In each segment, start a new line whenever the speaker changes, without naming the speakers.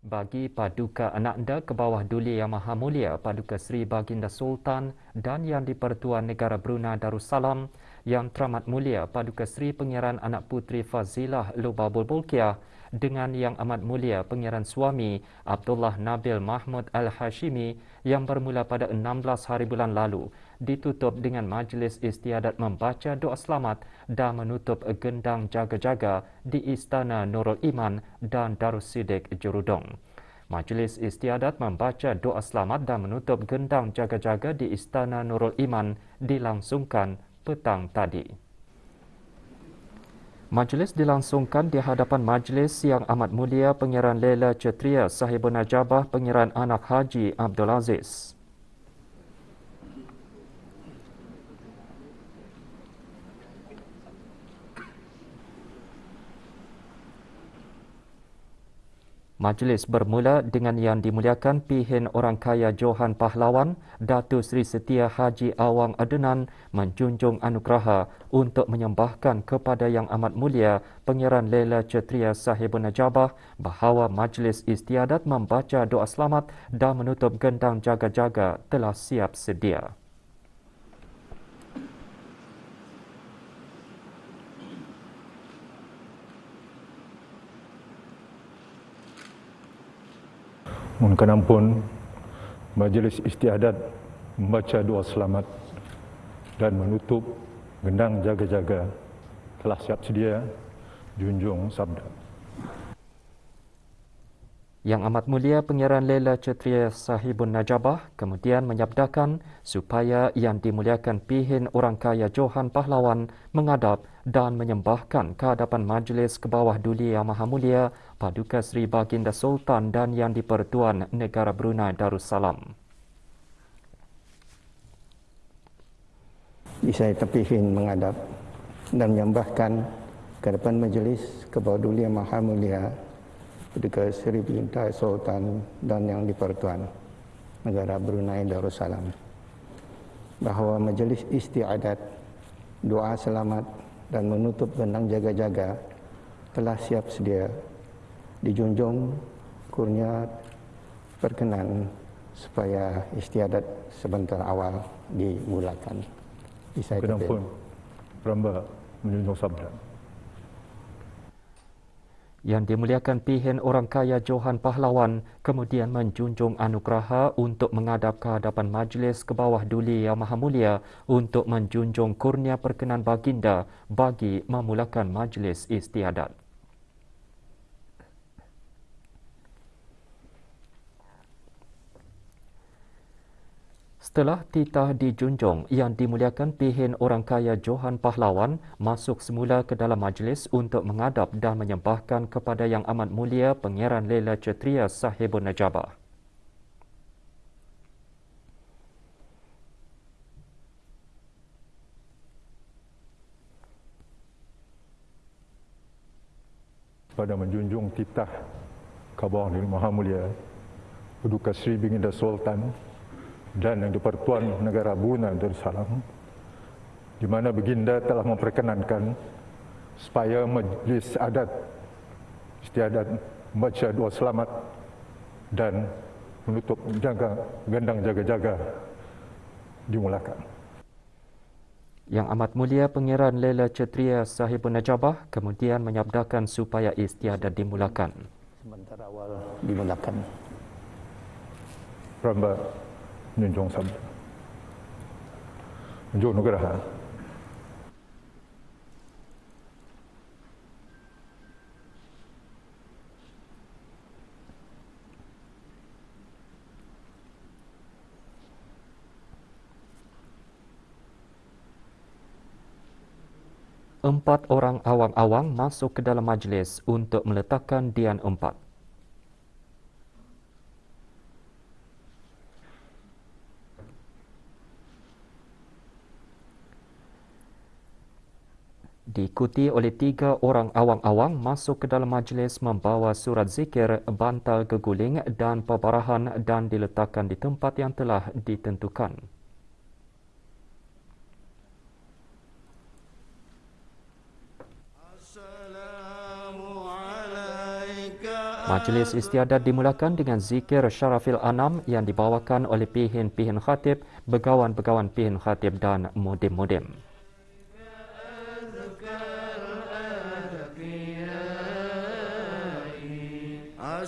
bagi Paduka Anak Anda ke bawah Duli Yang Maha Mulia Paduka Sri Baginda Sultan dan Yang di-Pertuan Negara Brunei Darussalam Yang Teramat Mulia Paduka Sri Pengiran Anak Putri Fazilah Lubabul Bulkiah dengan Yang Amat Mulia Pengiran Suami Abdullah Nabil Mahmud Al-Hashimi yang bermula pada 16 hari bulan lalu ditutup dengan majlis istiadat membaca doa selamat dan menutup gendang jaga-jaga di Istana Nurul Iman dan Darussidik Jurudong. Majlis istiadat membaca doa selamat dan menutup gendang jaga-jaga di Istana Nurul Iman dilangsungkan petang tadi. Majlis dilangsungkan di hadapan Majlis Yang Amat Mulia Pengiran Lela Cetria Sahibun Najabah Pengiran Anak Haji Abdul Aziz. Majlis bermula dengan yang dimuliakan Pihin Orang Kaya Johan Pahlawan, Datu Sri Setia Haji Awang Adenan menjunjung anugerah untuk menyembahkan kepada Yang Amat Mulia Pengiran Lela Cetria Sahibun Najabah bahawa majlis istiadat membaca doa selamat dan menutup gendang jaga-jaga telah siap sedia.
Mohon ampun majlis istiadat membaca doa selamat dan menutup gendang jaga-jaga telah siap sedia junjung sabda.
Yang Amat Mulia Pengiran Lela Cetria Sahibun Najabah kemudian menyabdakan supaya yang dimuliakan pihin orang kaya Johan Pahlawan mengadap dan menyembahkan ke hadapan majlis ke bawah duli Yang Maha Mulia Paduka Sri Baginda Sultan dan Yang di-Pertuan Negara Brunei Darussalam.
Saya terpihin mengadap dan menyembahkan ke hadapan majlis ke bawah duli Yang Maha Mulia ketika Seri Perintah Sultan dan Yang di-Pertuan Negara Brunei Darussalam bahawa majlis istiadat doa selamat dan menutup gendang jaga-jaga telah siap sedia dijunjung kurnia perkenan supaya istiadat sebentar awal dimulakan.
Kenapa? Ramba menjunjung sabda
yang dimuliakan pihin orang kaya Johan Pahlawan kemudian menjunjung anugerah untuk menghadap ke hadapan majlis ke bawah duli Yang Maha Mulia untuk menjunjung kurnia perkenan baginda bagi memulakan majlis istiadat. Setelah titah dijunjung yang dimuliakan pihin orang kaya Johan Pahlawan masuk semula ke dalam majlis untuk mengadap dan menyembahkan kepada Yang Amat Mulia Pengiran Lela Cetria Sahibun Najabah.
Pada menjunjung titah Kabah Maha Mulia Paduka Sri Binginda Sultan dan yang dipertuan negara Brunei Darussalam di mana baginda telah memperkenankan supaya majlis adat istiadat membaca doa selamat dan menutup jaga gendang jaga-jaga dimulakan.
Yang amat mulia Pengiran Lela Cetria Sahibun Najabah kemudian menyabdakan supaya istiadat dimulakan.
Sementara awal dimulakan.
Ramba menjunjung sabda. Menjunjung negara.
Empat orang awang-awang masuk ke dalam majlis untuk meletakkan Dian Empat. Diikuti oleh tiga orang awang-awang masuk ke dalam majlis membawa surat zikir, bantal keguling dan pebarahan dan diletakkan di tempat yang telah ditentukan. Majlis istiadat dimulakan dengan zikir Syarafil Anam yang dibawakan oleh pihin-pihin khatib, begawan-begawan pihin khatib dan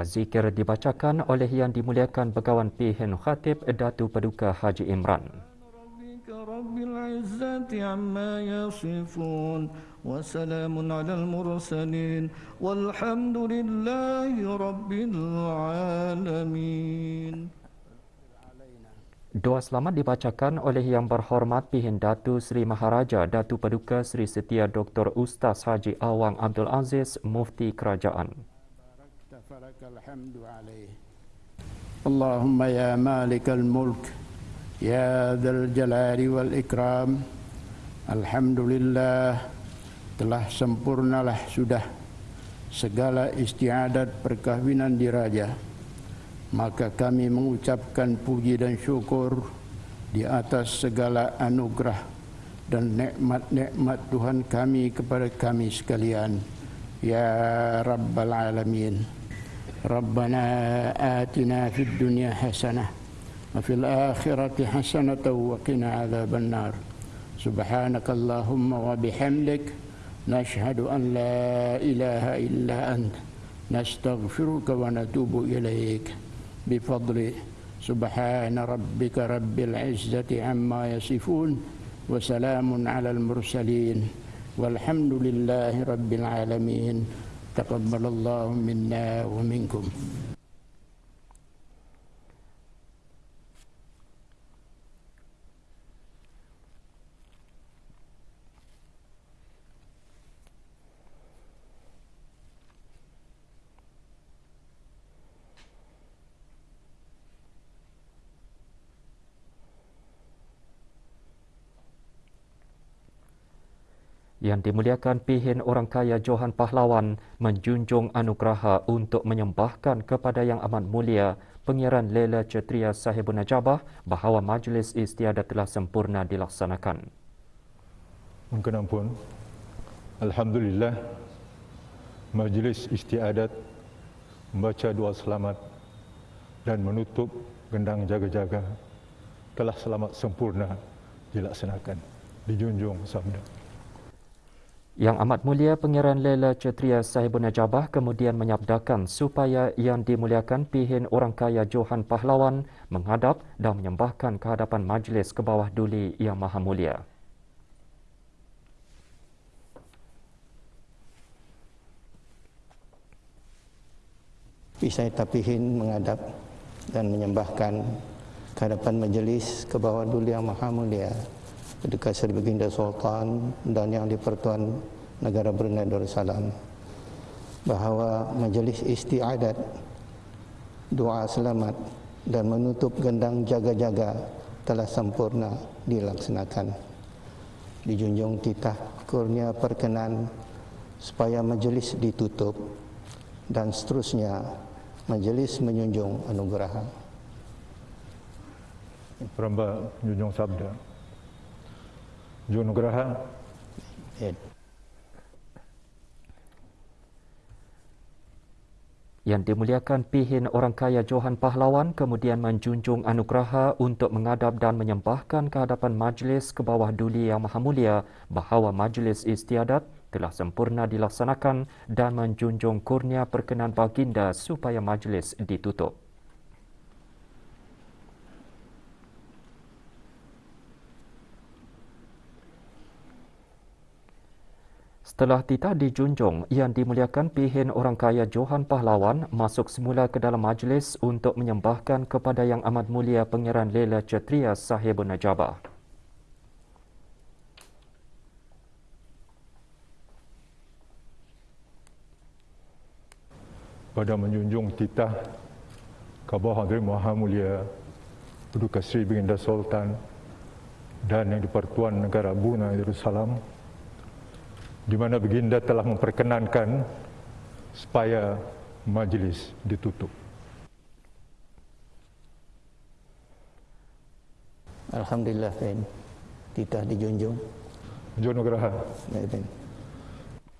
Doa zikir dibacakan oleh yang dimuliakan Begawan Pihin Khatib Datu Paduka Haji Imran. وسلام على المرسلين والحمد لله رب العالمين Doa selamat dibacakan oleh Yang Berhormat Pihin Datu Sri Maharaja Datu Paduka Sri Setia Dr. Ustaz Haji Awang Abdul Aziz Mufti Kerajaan.
فلك الحمد عليه اللهم يا مالك الملك يا ذا الجلال والإكرام الحمد لله telah sempurnalah sudah segala istiadat perkahwinan diraja maka kami mengucapkan puji dan syukur di atas segala anugerah dan nikmat-nikmat Tuhan kami kepada kami sekalian ya rabbal alamin ربنا آتنا في الدنيا حسنة وفي الآخرة حسنة وقنا عذاب النار. سبحانك اللهم وبحمدك نشهد أن لا إله إلا أنت. نستغفرك ونتوب إليك. بفضل سبحان ربك رب العزة عما يصفون وسلام على المرسلين والحمد لله رب العالمين. تقبل الله منا ومنكم.
Yang dimuliakan pihin orang kaya Johan Pahlawan menjunjung anugerah untuk menyembahkan kepada yang amat mulia pengiran Lela Cetria Sahibun Najabah bahawa majlis istiadat telah sempurna dilaksanakan.
Mungkin ampun. Alhamdulillah majlis istiadat membaca doa selamat dan menutup gendang jaga-jaga telah selamat sempurna dilaksanakan. Dijunjung sabda.
Yang amat mulia Pengiran Lela Cetria Sahibun Najabah kemudian menyabdakan supaya yang dimuliakan pihin orang kaya Johan Pahlawan menghadap dan menyembahkan kehadapan majlis ke bawah duli yang maha mulia.
Pisai tapihin menghadap dan menyembahkan kehadapan majlis ke bawah duli yang maha mulia dekat Seri Baginda Sultan dan yang di-Pertuan Negara Brunei Darussalam bahawa majlis istiadat doa selamat dan menutup gendang jaga-jaga telah sempurna dilaksanakan. Dijunjung titah kurnia perkenan supaya majlis ditutup dan seterusnya majlis menjunjung anugerah.
Peramba junjung sabda. Junugraha.
Yang dimuliakan pihin orang kaya Johan Pahlawan kemudian menjunjung anugerah untuk mengadap dan menyembahkan kehadapan majlis ke bawah duli yang maha mulia bahawa majlis istiadat telah sempurna dilaksanakan dan menjunjung kurnia perkenan baginda supaya majlis ditutup. Setelah titah dijunjung yang dimuliakan pihin orang kaya Johan Pahlawan masuk semula ke dalam majlis untuk menyembahkan kepada Yang Amat Mulia Pengiran Lela Cetria Sahibun Najabah.
pada menjunjung titah Kabah Hadirin Maha Mulia Paduka Sri Baginda Sultan dan Yang di-Pertuan Negara Brunei Darussalam di mana Baginda telah memperkenankan supaya majlis ditutup.
Alhamdulillah, Fin. Titah dijunjung.
Jom Nugraha.
Ya, Fin.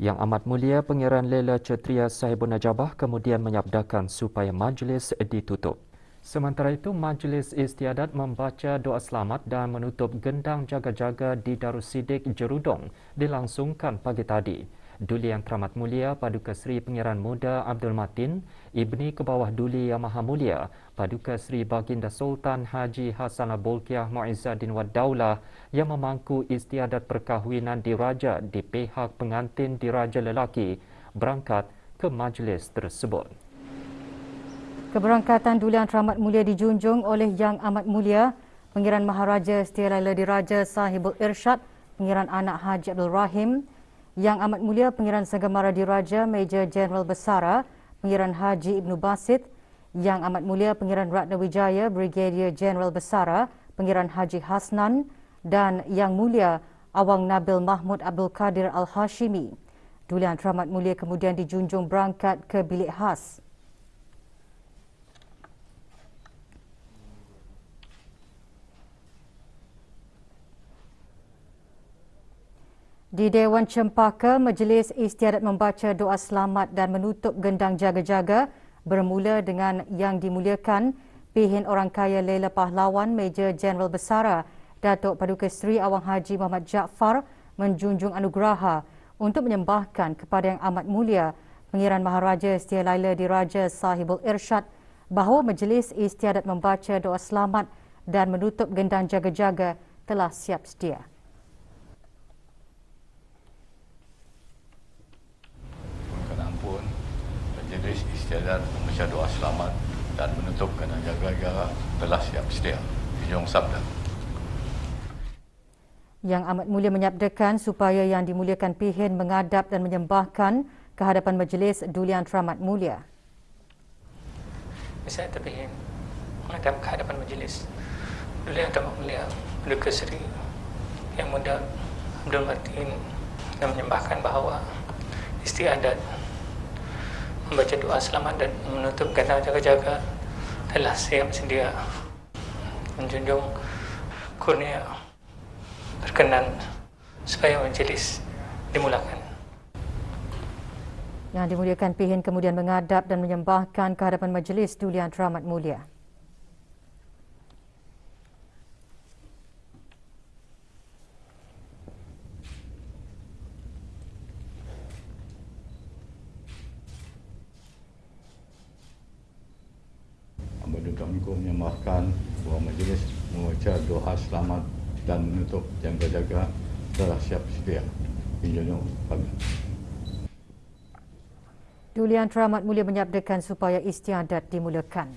Yang Amat Mulia Pengiran Lela Cetria Sahibun Najabah kemudian menyabdakan supaya majlis ditutup. Sementara itu, Majlis Istiadat membaca doa selamat dan menutup gendang jaga-jaga di Darussidik Jerudong dilangsungkan pagi tadi. Duli Yang Teramat Mulia Paduka Seri Pengiran Muda Abdul Matin, Ibni Kebawah Duli Yang Maha Mulia, Paduka Seri Baginda Sultan Haji Hasan Bolkiah Muizzaddin Wad Daulah yang memangku istiadat perkahwinan diraja di pihak pengantin diraja lelaki berangkat ke majlis tersebut.
Keberangkatan Duli Yang Teramat Mulia dijunjung oleh Yang Amat Mulia Pengiran Maharaja Setia Laila Diraja Sahibul Irsyad, Pengiran Anak Haji Abdul Rahim, yang Amat Mulia Pengiran Segamara Diraja Major Jeneral Besara Pengiran Haji Ibnu Basit Yang Amat Mulia Pengiran Ratna Wijaya Brigadier Jeneral Besara Pengiran Haji Hasnan dan Yang Mulia Awang Nabil Mahmud Abdul Kadir Al-Hashimi. Dulian Teramat Mulia kemudian dijunjung berangkat ke bilik khas. Di Dewan Cempaka, Majlis Istiadat membaca doa selamat dan menutup gendang jaga-jaga bermula dengan yang dimuliakan Pihin Orang Kaya Lela Pahlawan Major Jeneral Besara Datuk Paduka Seri Awang Haji Muhammad Jaafar menjunjung anugerah untuk menyembahkan kepada Yang Amat Mulia Pengiran Maharaja Setia Laila Diraja Sahibul Irsyad bahawa Majlis Istiadat membaca doa selamat dan menutup gendang jaga-jaga telah siap sedia.
Istiadat membaca doa selamat dan menutup kena jaga-jaga telah siap sedia. Hujung sabda.
Yang amat mulia menyabdakan supaya yang dimuliakan pihin mengadap dan menyembahkan kehadapan majlis Dulian Teramat Mulia.
Saya terpihin menghadap kehadapan majlis Dulian Teramat Mulia Duka Seri yang muda Abdul Martin dan menyembahkan bahawa istiadat membaca doa selamat dan menutup kata jaga-jaga telah siap sedia menjunjung kurnia berkenan supaya majlis dimulakan.
Yang dimuliakan Pihin kemudian mengadap dan menyembahkan kehadapan majlis Dulian Teramat Mulia.
Assalamualaikum menyembahkan bahawa majlis membaca doa selamat dan menutup jaga-jaga telah siap sedia. Pinjunjung kami.
Dulian Teramat Mulia menyabdakan supaya istiadat dimulakan.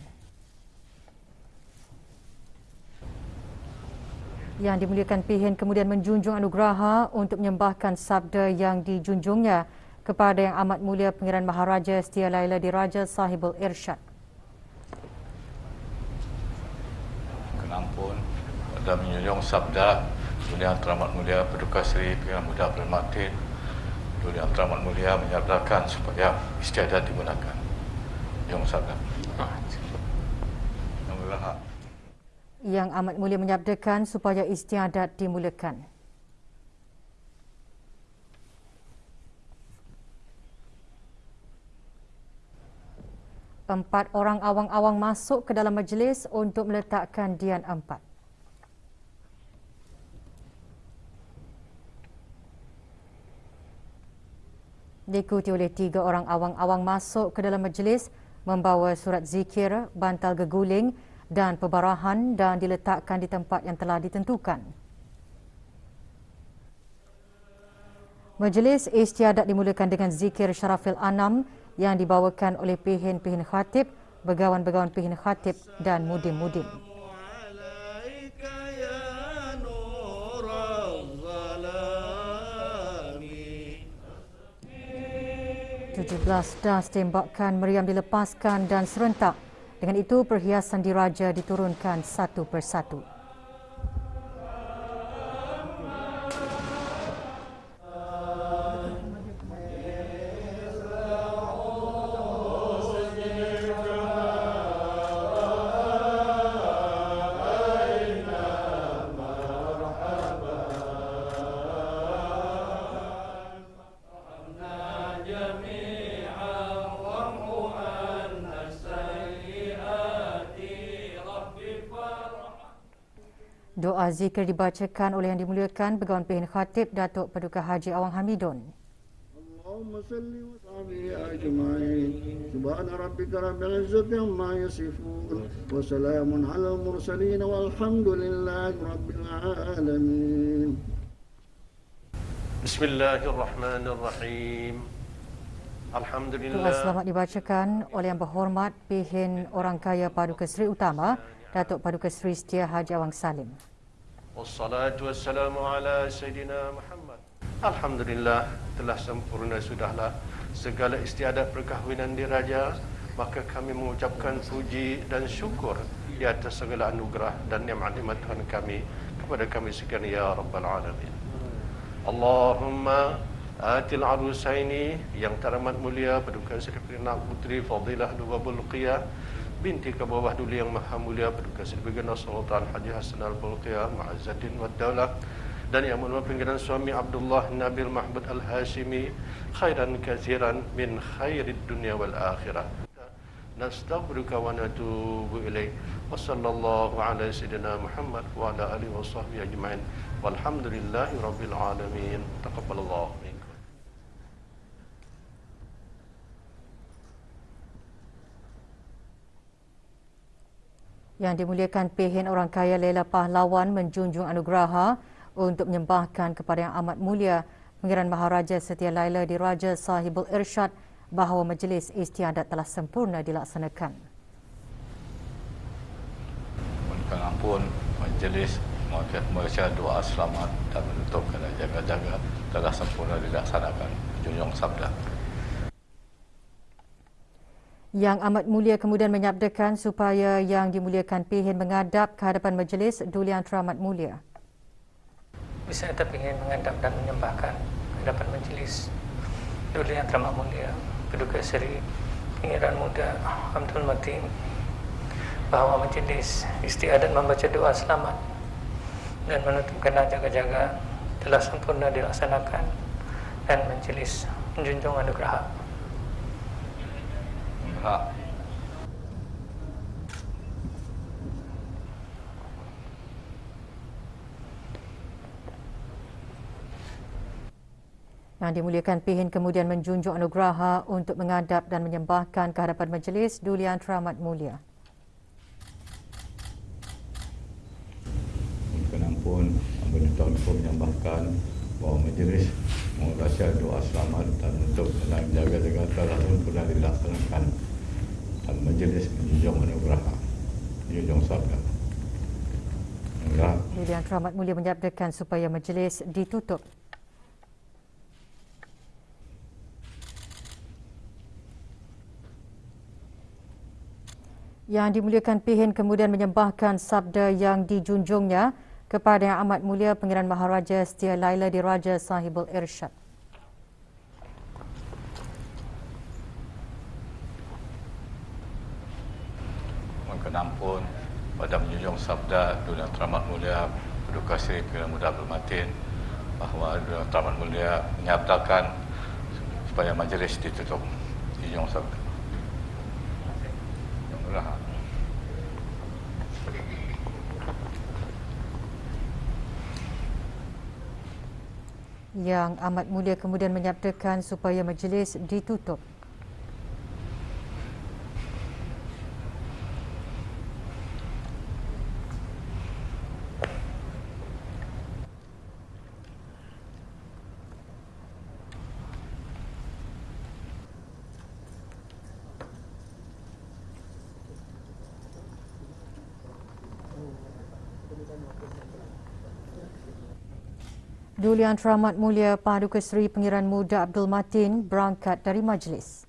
Yang dimuliakan Pihin kemudian menjunjung anugerah untuk menyembahkan sabda yang dijunjungnya kepada Yang Amat Mulia Pengiran Maharaja Setia Laila Diraja Sahibul Irsyad.
Dan menjunjung sabda Dunia Teramat Mulia Paduka Seri Pilihan Muda Abdul Martin Dunia Teramat Mulia menyatakan supaya istiadat digunakan Yang sabda
Yang amat mulia menyabdakan supaya istiadat dimulakan. Empat orang awang-awang masuk ke dalam majlis untuk meletakkan dian empat. Diikuti oleh tiga orang awang-awang masuk ke dalam majlis membawa surat zikir, bantal geguling dan pebarahan dan diletakkan di tempat yang telah ditentukan. Majlis istiadat dimulakan dengan zikir Syarafil Anam yang dibawakan oleh pihin-pihin khatib, begawan-begawan pihin khatib dan mudim-mudim. 17 das tembakan meriam dilepaskan dan serentak. Dengan itu, perhiasan diraja diturunkan satu persatu. Zikir dibacakan oleh yang dimuliakan Begawan Pihin Khatib Datuk Paduka Haji Awang Hamidun. Allahumma salli wa salli ajma'in. Subhana rabbika rabbil izzati amma yasifun. Wa salamun ala mursalin walhamdulillahi rabbil alamin. Bismillahirrahmanirrahim. Alhamdulillah. Selamat dibacakan oleh yang berhormat Pihin Orang Kaya Paduka Seri Utama Datuk Paduka Seri Setia Haji Awang Salim.
Wassalatu wassalamu ala Sayyidina Muhammad. Alhamdulillah telah sempurna sudahlah segala istiadat perkahwinan diraja maka kami mengucapkan puji dan syukur di atas segala anugerah dan nikmat-nikmat Tuhan kami kepada kami sekalian ya rabbal alamin. Allahumma atil arusaini yang teramat mulia paduka Seri Putri Fadilah Lubabul Qiyah binti ke bawah dulu yang maha mulia berduka sebagaimana Sultan Haji Hasan Al-Bulqiyah Ma'azaddin wa Daulah. Dan yang mulia pinggiran suami Abdullah Nabil Mahmud Al-Hashimi khairan kathiran min khairid dunia wal akhirah. Nastaghfiruka wa natubu ilaik wa sallallahu ala sayyidina Muhammad wa ala alihi wa sahbihi ajma'in. Walhamdulillahi rabbil alamin. Taqabbalallahu
Yang dimuliakan Pehin Orang Kaya Lela Pahlawan menjunjung anugerah untuk menyembahkan kepada yang amat mulia Pengiran Maharaja Setia Laila di Raja Sahibul Irsyad bahawa majlis istiadat telah sempurna dilaksanakan.
Mohon ampun majlis membaca doa selamat dan menutup kena jaga-jaga telah sempurna dilaksanakan. Junjung sabda.
Yang amat mulia kemudian menyabdakan supaya yang dimuliakan pihin menghadap ke hadapan majlis Duli Yang Teramat Mulia.
Bisa kita ingin menghadap dan menyembahkan hadapan majlis Duli Yang Teramat Mulia, Peduka Seri Pengiran Muda Abdul Matin bahawa majlis istiadat membaca doa selamat dan menutup kena jaga-jaga telah sempurna dilaksanakan dan majlis menjunjung anugerah
Yang dimuliakan Pihin kemudian menjunjung anugerah untuk mengadap dan menyembahkan kehadapan majlis Dulian Teramat Mulia.
Mohon ampun, ampun tuan pun menyembahkan bahawa majlis mengulasnya doa selamat dan untuk menang jaga-jaga telah pun pernah dilaksanakan dan majlis menjunjung anugerah menjunjung sabda
Yang teramat mulia menyabdakan supaya majlis ditutup. Yang dimuliakan Pihin kemudian menyembahkan sabda yang dijunjungnya kepada Yang Amat Mulia Pengiran Maharaja Setia Laila di Raja Sahibul Irsyad.
Ampun pada menjunjung sabda dunia teramat mulia Paduka Seri Pilihan Muda Bermatin bahawa dunia teramat mulia menyatakan supaya majlis ditutup. Junjung sabda. Yang
yang amat mulia kemudian menyatakan supaya majlis ditutup Dulian Teramat Mulia Paduka Seri Pengiran Muda Abdul Matin berangkat dari majlis.